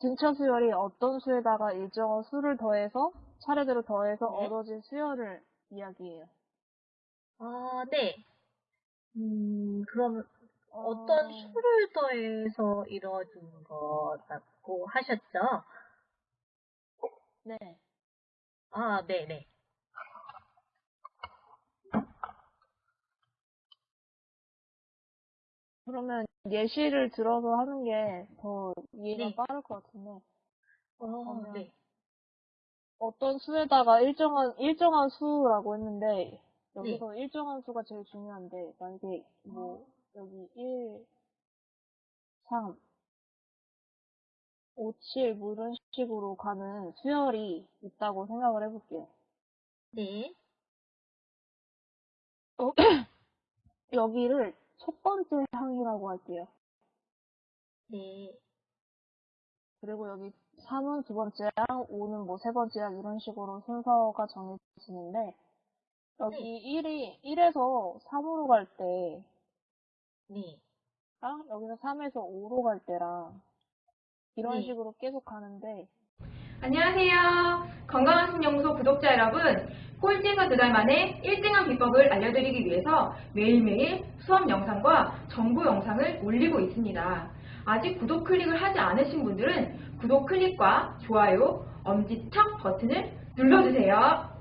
등차 수열이 어떤 수에다가 일정한 수를 더해서 차례대로 더해서 네. 얻어진 수열을 이야기해요. 아, 네. 음, 그럼 어, 어떤 수를 더해서 이루어진 거라고 하셨죠? 네. 아, 네네. 그러면 예시를 들어서 하는 게 더 이해가 네. 빠를 것 같은데 어, 그러면 네. 어떤 수에다가 일정한 일정한 수라고 했는데 여기서 일정한 수가 제일 중요한데 만약에 뭐 여기 1, 3, 5, 7, 뭐 이런 식으로 가는 수열이 있다고 생각을 해볼게요. 네. 어, 여기를 첫 번째 항이라고 할게요. 네. 그리고 여기 3은 두 번째 항, 5는 뭐 세 번째 항 이런 식으로 순서가 정해지는데 여기 1이 1에서 3으로 갈 때랑 네. 여기서 3에서 5로 갈 때랑 이런 네. 식으로 계속 가는데 안녕하세요. 건강한 신연구소 구독자 여러분. 꼴찌에서 두 달 만에 1등한 비법을 알려드리기 위해서 매일매일 수업 영상과 정보 영상을 올리고 있습니다. 아직 구독 클릭을 하지 않으신 분들은 구독 클릭과 좋아요, 엄지척 버튼을 눌러주세요.